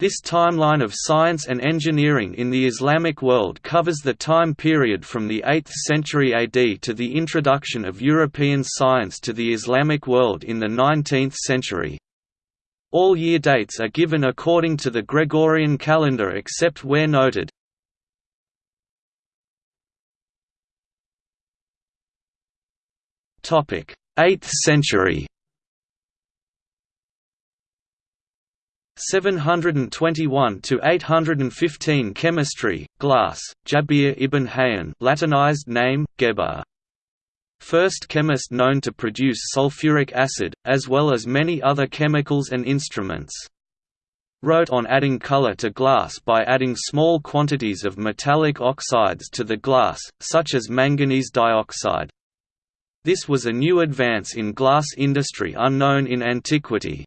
This timeline of science and engineering in the Islamic world covers the time period from the 8th century AD to the introduction of European science to the Islamic world in the 19th century. All year dates are given according to the Gregorian calendar except where noted. Topic: 8th century. 721 to 815 Chemistry, Glass, Jabir ibn Hayyan, Latinized name Geber. First chemist known to produce sulfuric acid, as well as many other chemicals and instruments. Wrote on adding color to glass by adding small quantities of metallic oxides to the glass, such as manganese dioxide. This was a new advance in glass industry unknown in antiquity,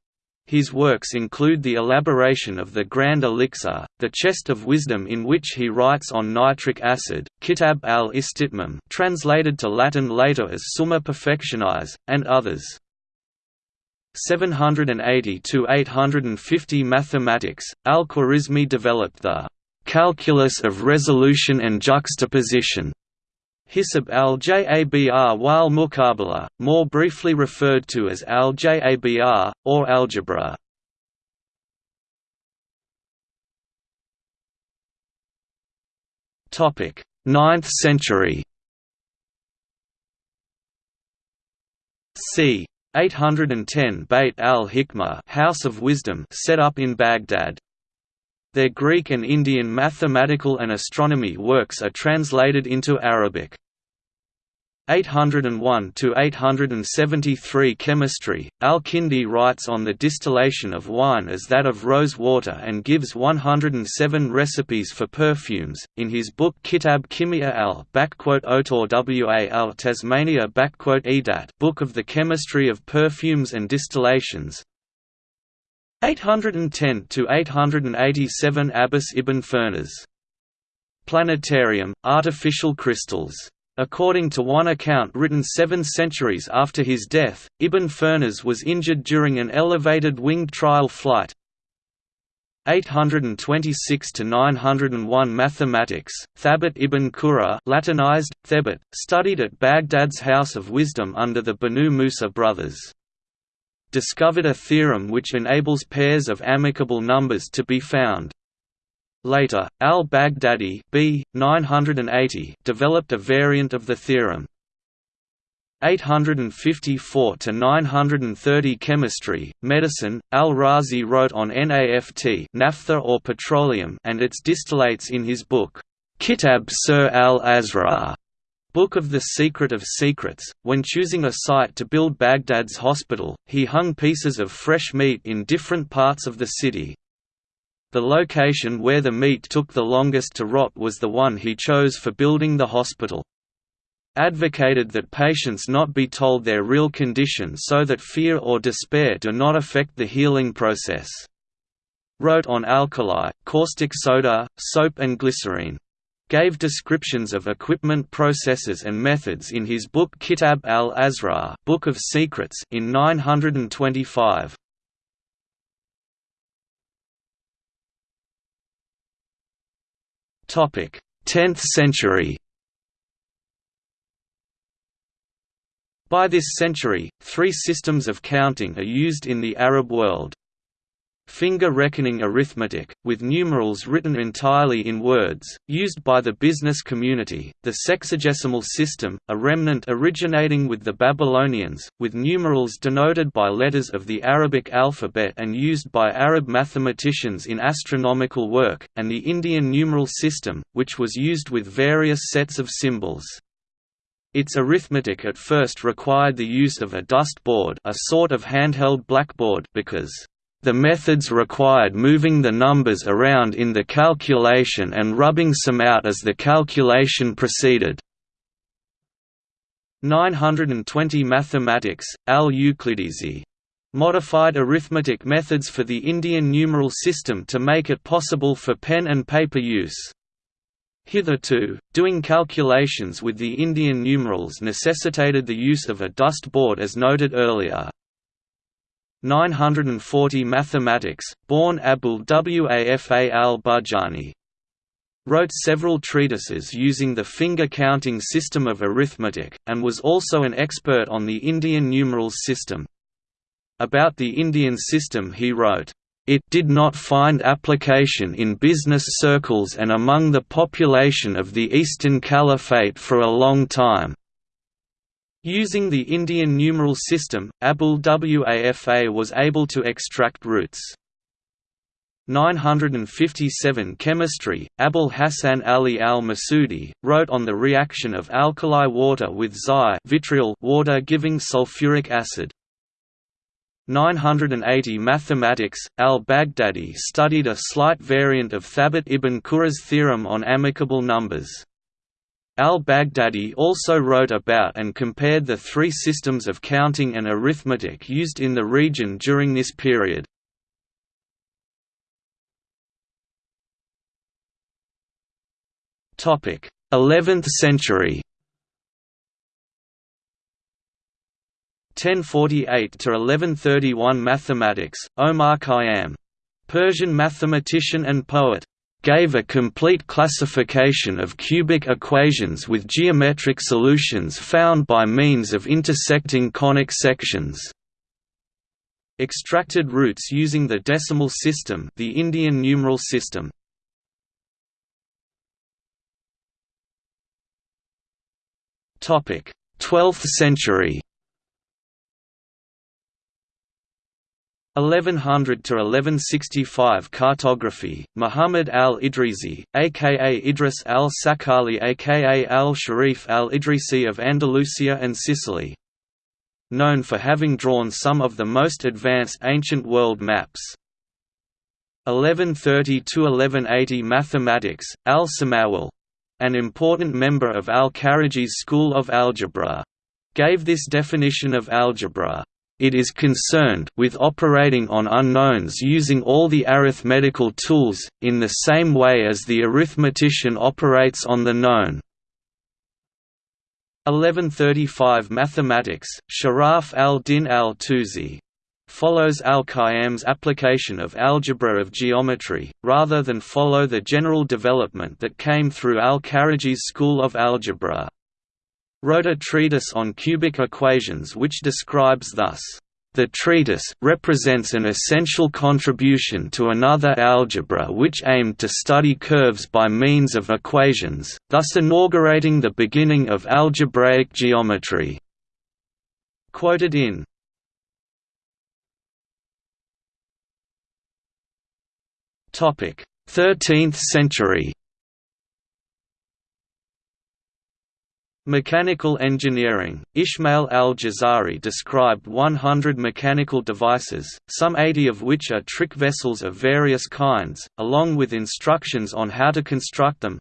his works include the elaboration of the Grand Elixir, the Chest of Wisdom in which he writes on nitric acid, Kitab al-Istitmam translated to Latin later as Summa Perfectionis, and others. 780–850 Mathematics, al-Khwarizmi developed the «calculus of resolution and juxtaposition» Hisab al-Jabr wal muqabala, more briefly referred to as al-Jabr, or algebra. Topic: 9th century. c. 810 Beit al-Hikmah House of Wisdom set up in Baghdad. Their Greek and Indian mathematical and astronomy works are translated into Arabic. 801 to 873 Chemistry. Al-Kindi writes on the distillation of wine as that of rose water and gives 107 recipes for perfumes. In his book Kitab Kimia al Otor Wa al Tasmania Edat Book of the Chemistry of Perfumes and Distillations, 810 to 887 Abbas ibn Firnas. Planetarium, artificial crystals. According to one account written seven centuries after his death, Ibn Firnas was injured during an elevated winged trial flight. 826 to 901 Mathematics. Thabit ibn Qurra, Latinized Thebit, studied at Baghdad's House of Wisdom under the Banu Musa brothers discovered a theorem which enables pairs of amicable numbers to be found. Later, al-Baghdadi b. 980 developed a variant of the theorem. 854 to 930 Chemistry, Medicine. Al-Razi wrote on NAFT, naphtha or petroleum, and its distillates in his book Kitab Sir al-Asrar. Book of the Secret of Secrets. When choosing a site to build Baghdad's hospital, he hung pieces of fresh meat in different parts of the city. The location where the meat took the longest to rot was the one he chose for building the hospital. Advocated that patients not be told their real condition so that fear or despair do not affect the healing process. Wrote on alkali, caustic soda, soap and glycerine gave descriptions of equipment processes and methods in his book Kitab al-Asrar Book of Secrets in 925. Topic: 10th century. By this century, three systems of counting are used in the Arab world finger reckoning arithmetic, with numerals written entirely in words, used by the business community, the sexagesimal system, a remnant originating with the Babylonians, with numerals denoted by letters of the Arabic alphabet and used by Arab mathematicians in astronomical work, and the Indian numeral system, which was used with various sets of symbols. Its arithmetic at first required the use of a dust board a sort of handheld blackboard because the methods required moving the numbers around in the calculation and rubbing some out as the calculation proceeded. 920 Mathematics, al-Uqlidisi. Modified arithmetic methods for the Indian numeral system to make it possible for pen and paper use. Hitherto, doing calculations with the Indian numerals necessitated the use of a dust board as noted earlier. 940 Mathematics, born Abul Wafa al-Buzjani. Wrote several treatises using the finger-counting system of arithmetic, and was also an expert on the Indian numerals system. About the Indian system he wrote, "...it did not find application in business circles and among the population of the Eastern Caliphate for a long time." Using the Indian numeral system, Abul Wafa was able to extract roots. 957 Chemistry, Abul Hasan Ali al-Masudi, wrote on the reaction of alkali water with Zi vitriol water giving sulfuric acid. 980 Mathematics, al-Baghdadi studied a slight variant of Thabit ibn Qurra's theorem on amicable numbers. Al-Baghdadi also wrote about and compared the three systems of counting and arithmetic used in the region during this period. Topic: 11th century. 1048 to 1131 Mathematics. Omar Khayyam, Persian mathematician and poet gave a complete classification of cubic equations with geometric solutions found by means of intersecting conic sections. Extracted roots using the decimal system the Indian numeral system. Topic: 12th century 1100 to 1165 Cartography Muhammad al-Idrisi aka Idris al-Sakali aka al-Sharif al-Idrisi of Andalusia and Sicily known for having drawn some of the most advanced ancient world maps. 1130 to 1180 Mathematics al-Samawal an important member of al-Karaji's school of algebra gave this definition of algebra it is concerned with operating on unknowns using all the arithmetical tools, in the same way as the arithmetician operates on the known. 1135 Mathematics, Sharaf al-Din al-Tusi follows al-Khayyam's application of algebra of geometry, rather than follow the general development that came through al-Karaji's school of algebra wrote a treatise on cubic equations which describes thus, "...the treatise represents an essential contribution to another algebra which aimed to study curves by means of equations, thus inaugurating the beginning of algebraic geometry." Quoted in 13th century Mechanical engineering Ishmael al-Jazari described 100 mechanical devices, some 80 of which are trick vessels of various kinds, along with instructions on how to construct them.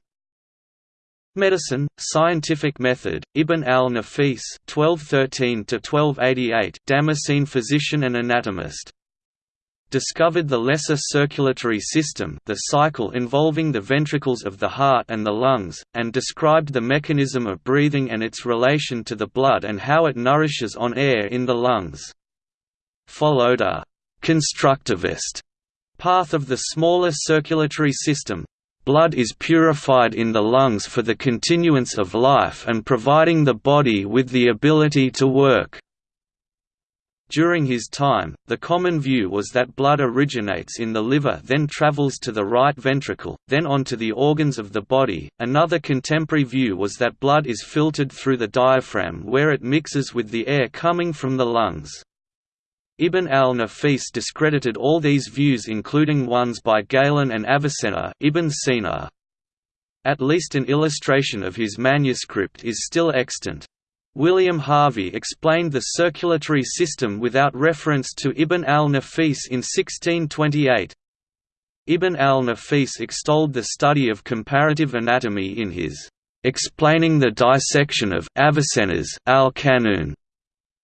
Medicine, scientific method, Ibn al-Nafis (1213–1288), Damascene physician and anatomist discovered the lesser circulatory system the cycle involving the ventricles of the heart and the lungs, and described the mechanism of breathing and its relation to the blood and how it nourishes on air in the lungs. Followed a «constructivist» path of the smaller circulatory system. Blood is purified in the lungs for the continuance of life and providing the body with the ability to work. During his time, the common view was that blood originates in the liver then travels to the right ventricle, then on to the organs of the body. Another contemporary view was that blood is filtered through the diaphragm where it mixes with the air coming from the lungs. Ibn al-Nafis discredited all these views including ones by Galen and Avicenna Ibn Sina. At least an illustration of his manuscript is still extant. William Harvey explained the circulatory system without reference to Ibn al-Nafis in 1628. Ibn al-Nafis extolled the study of comparative anatomy in his "'Explaining the Dissection of Avicenna's al-Kanun",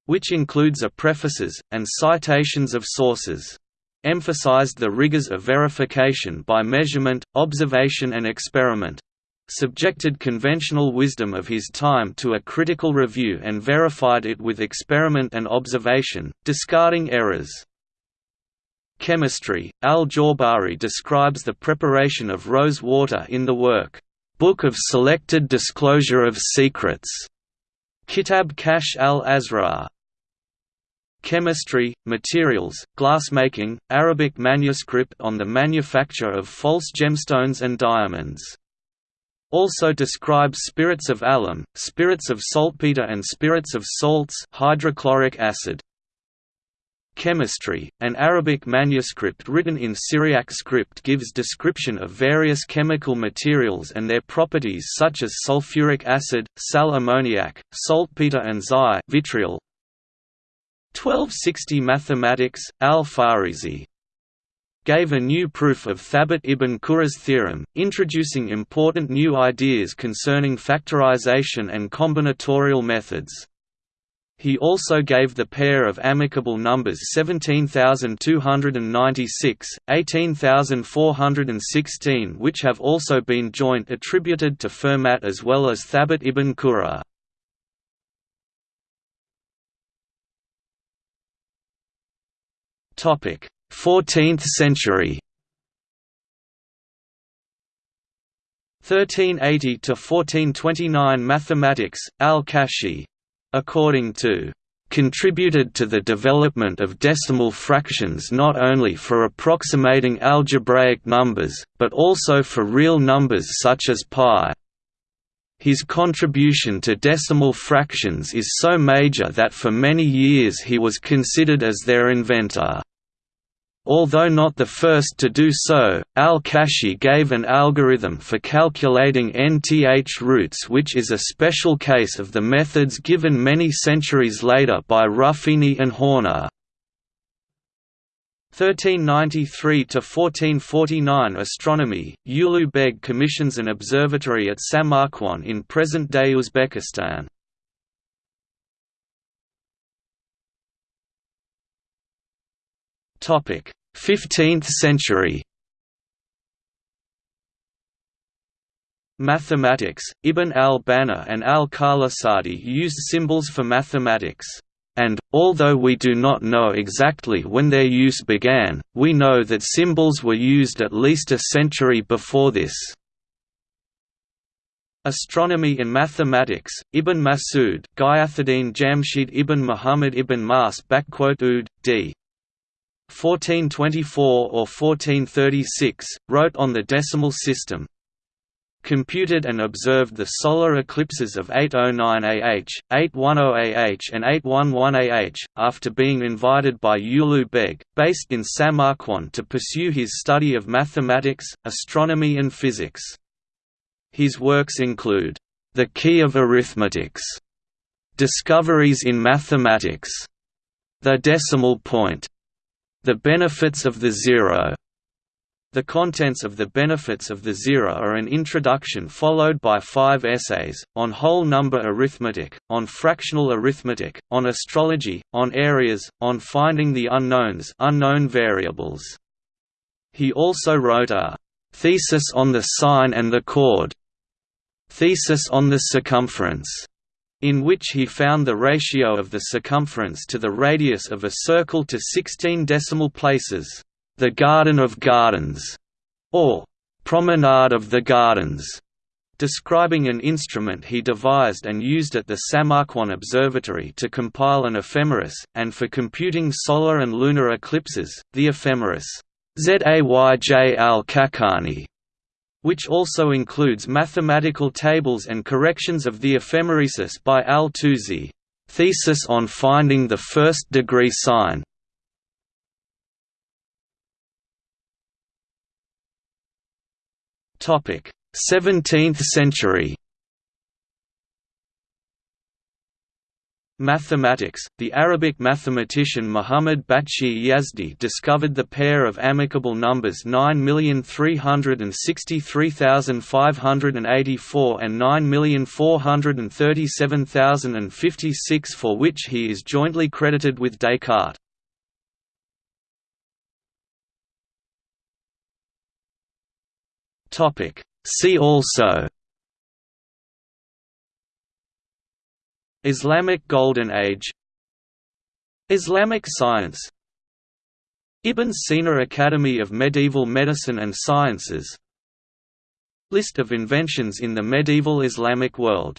which includes a prefaces, and citations of sources. Emphasized the rigors of verification by measurement, observation and experiment subjected conventional wisdom of his time to a critical review and verified it with experiment and observation, discarding errors. Chemistry, al-Jawbari describes the preparation of rose water in the work, Book of Selected Disclosure of Secrets, Kitab Kashf al-Asrar. Chemistry, Materials, Glassmaking, Arabic manuscript on the manufacture of false gemstones and diamonds. Also describes spirits of alum, spirits of saltpeter and spirits of salts hydrochloric acid. Chemistry, an Arabic manuscript written in Syriac script gives description of various chemical materials and their properties such as sulfuric acid, sal ammoniac, saltpeter and zi vitriol. 1260 Mathematics, al-Farisi gave a new proof of Thabit ibn Qurra's theorem, introducing important new ideas concerning factorization and combinatorial methods. He also gave the pair of amicable numbers 17296, 18416 which have also been joint attributed to Fermat as well as Thabit ibn Qurra. Topic: 14th century. 1380 to 1429 Mathematics, al-Kashi. According to contributed to the development of decimal fractions not only for approximating algebraic numbers, but also for real numbers such as pi. His contribution to decimal fractions is so major that for many years he was considered as their inventor. Although not the first to do so, al-Kashi gave an algorithm for calculating nth roots which is a special case of the methods given many centuries later by Ruffini and Horner. 1393–1449 Astronomy, Ulugh Beg commissions an observatory at Samarkand in present-day Uzbekistan. Topic: 15th century. Mathematics, Ibn al-Banna and al-Qalasadi used symbols for mathematics and, although we do not know exactly when their use began, we know that symbols were used at least a century before this. Astronomy and Mathematics, Ibn Masud Gayathuddin Jamshid ibn Muhammad ibn Mas Ud, d. 1424 or 1436, wrote on the decimal system, computed and observed the solar eclipses of 809 AH, 810 AH and 811 AH, after being invited by Ulugh Beg, based in Samarkand to pursue his study of mathematics, astronomy and physics. His works include, "'The Key of Arithmetics", "'Discoveries in Mathematics", "'The Decimal Point", "'The Benefits of the zero the contents of the benefits of the zero are an introduction followed by five essays, on whole number arithmetic, on fractional arithmetic, on astrology, on areas, on finding the unknowns unknown variables. He also wrote a «thesis on the sine and the chord», «thesis on the circumference», in which he found the ratio of the circumference to the radius of a circle to 16 decimal places. The Garden of Gardens, or Promenade of the Gardens, describing an instrument he devised and used at the Samarkand Observatory to compile an ephemeris, and for computing solar and lunar eclipses, the ephemeris Zayj al-Khaqani, which also includes mathematical tables and corrections of the ephemeresis by al-Tusi, thesis on finding the first degree sine, Topic: 17th century. Mathematics The Arabic mathematician Muhammad Baqi Yazdi discovered the pair of amicable numbers 9,363,584 and 9,437,056 for which he is jointly credited with Descartes. See also Islamic Golden Age. Islamic science. Ibn Sina Academy of Medieval Medicine and Sciences. List of inventions in the medieval Islamic world